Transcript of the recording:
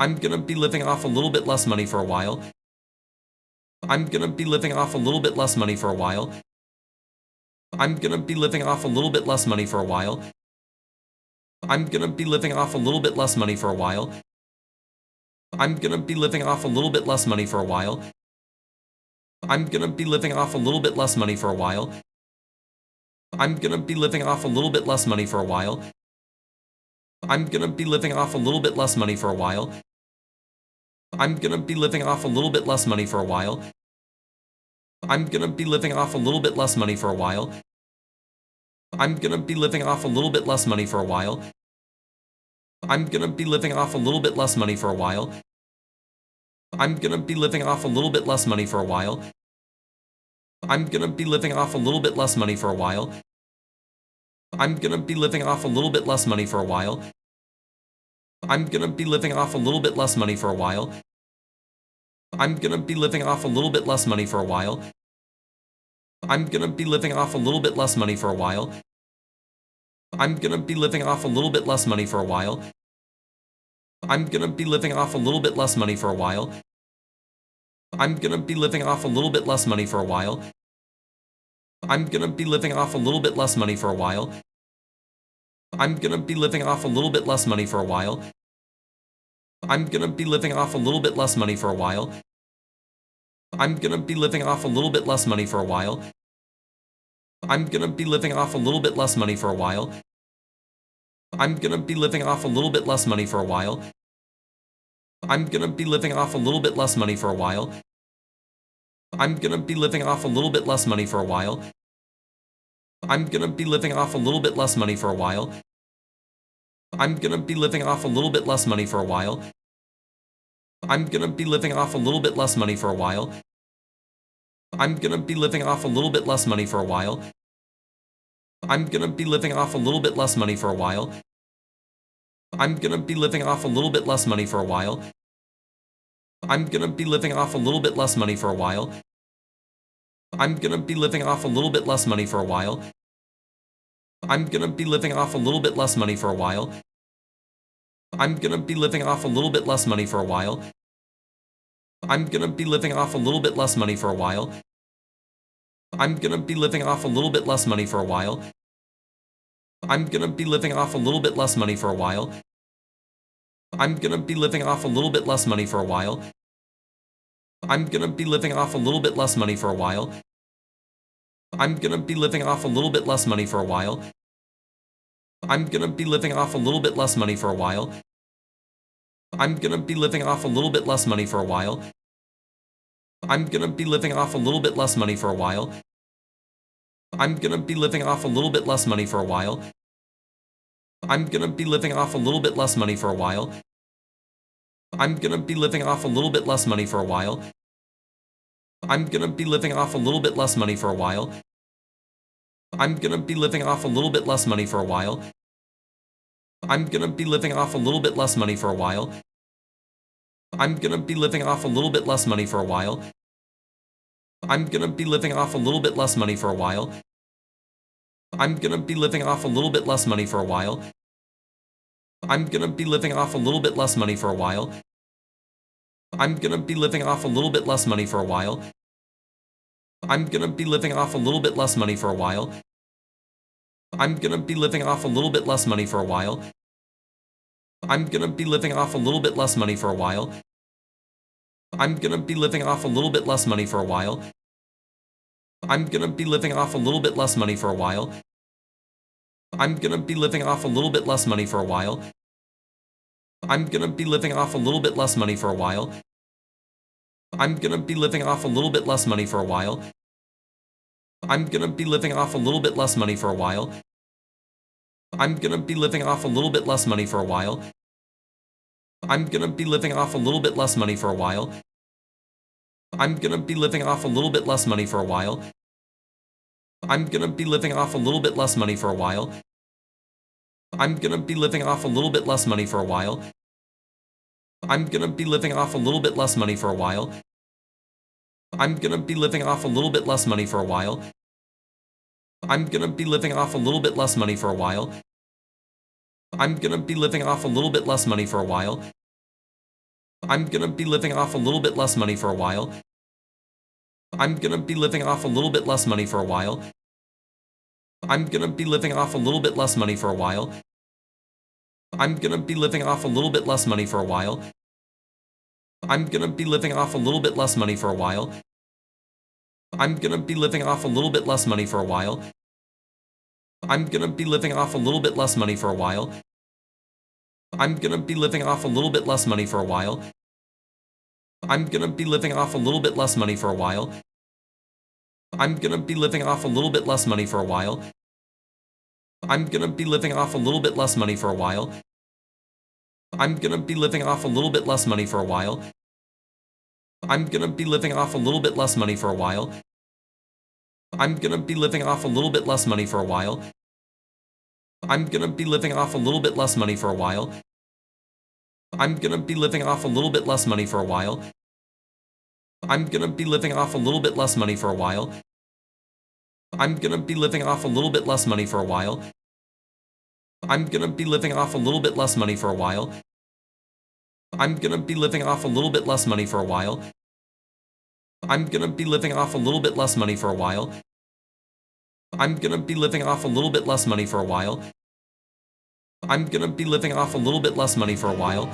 I'm gonna be living off a little bit less money for a while. I'm gonna be living off a little bit less money for a while. I'm gonna be living off a little bit less money for a while. I'm gonna be living off a little bit less money for a while. I'm gonna be living off a little bit less money for a while. I'm gonna be living off a little bit less money for a while. I'm gonna be living off a little bit less money for a while. I'm gonna be living off a little bit less money for a while. I'm gonna be living off a little bit less money for a while. I'm gonna be living off a little bit less money for a while. I'm gonna be living off a little bit less money for a while. I'm gonna be living off a little bit less money for a while. I'm gonna be living off a little bit less money for a while. I'm gonna be living off a little bit less money for a while. I'm gonna be living off a little bit less money for a while. I'm gonna be living off a little bit less money for a while. I'm gonna be living off a little bit less money for a while. I'm gonna be living off a little bit less money for a while. I'm gonna be living off a little bit less money for a while. I'm gonna be living off a little bit less money for a while. I'm gonna be living off a little bit less money for a while. I'm gonna be living off a little bit less money for a while. I'm gonna be living off a little bit less money for a while. I'm gonna be living off a little bit less money for a while. I'm gonna be living off a little bit less money for a while. I'm gonna be living off a little bit less money for a while. I'm gonna be living off a little bit less money for a while. I'm gonna be living off a little bit less money for a while. I'm gonna be living off a little bit less money for a while. I'm gonna be living off a little bit less money for a while. I'm gonna be living off a little bit less money for a while. I'm gonna be living off a little bit less money for a while. I'm gonna be living off a little bit less money for a while. I'm gonna be living off a little bit less money for a while. I'm gonna be living off a little bit less money for a while. I'm gonna be living off a little bit less money for a while. I'm gonna be living off a little bit less money for a while. I'm gonna be living off a little bit less money for a while. I'm gonna be living off a little bit less money for a while. I'm gonna be living off a little bit less money for a while. I'm gonna be living off a little bit less money for a while. I'm gonna be living off a little bit less money for a while. I'm gonna be living off a little bit less money for a while. I'm gonna be living off a little bit less money for a while. I'm gonna be living off a little bit less money for a while. I'm gonna be living off a little bit less money for a while. I'm gonna be living off a little bit less money for a while. I'm gonna be living off a little bit less money for a while. I'm gonna be living off a little bit less money for a while. I'm gonna be living off a little bit less money for a while. I'm gonna be living off a little bit less money for a while. I'm gonna be living off a little bit less money for a while. I'm gonna be living off a little bit less money for a while. I'm gonna be living off a little bit less money for a while. I'm gonna be living off a little bit less money for a while. I'm gonna be living off a little bit less money for a while. I'm gonna be living off a little bit less money for a while. I'm gonna be living off a little bit less money for a while. I'm gonna be living off a little bit less money for a while. I'm gonna be living off a little bit less money for a while. I'm gonna be living off a little bit less money for a while. I'm gonna be living off a little bit less money for a while. I'm gonna be living off a little bit less money for a while. I'm gonna be living off a little bit less money for a while. I'm gonna be living off a little bit less money for a while. I'm gonna be living off a little bit less money for a while. I'm gonna be living off a little bit less money for a while. I'm gonna be living off a little bit less money for a while. I'm gonna be living off a little bit less money for a while. I'm gonna be living off a little bit less money for a while. I'm gonna be living off a little bit less money for a while. I'm gonna be living off a little bit less money for a while. I'm gonna be living off a little bit less money for a while. I'm gonna be living off a little bit less money for a while. I'm gonna be living off a little bit less money for a while. I'm gonna be living off a little bit less money for a while. I'm gonna be living off a little bit less money for a while. I'm gonna be living off a little bit less money for a while. I'm gonna be living off a little bit less money for a while. I'm gonna be living off a little bit less money for a while. I'm gonna be living off a little bit less money for a while. I'm gonna be living off a little bit less money for a while. I'm gonna be living off a little bit less money for a while. I'm gonna be living off a little bit less money for a while. I'm gonna be living off a little bit less money for a while. I'm gonna be living off a little bit less money for a while. I'm gonna be living off a little bit less money for a while. I'm gonna be living off a little bit less money for a while. I'm gonna be living off a little bit less money for a while. I'm gonna be living off a little bit less money for a while. I'm gonna be living off a little bit less money for a while. I'm gonna be living off a little bit less money for a while. I'm gonna be living off a little bit less money for a while. I'm gonna be living off a little bit less money for a while. I'm gonna be living off a little bit less money for a while. I'm gonna be living off a little bit less money for a while. I'm gonna be living off a little bit less money for a while. I'm gonna be living off a little bit less money for a while. I'm gonna be living off a little bit less money for a while. I'm gonna be living off a little bit less money for a while.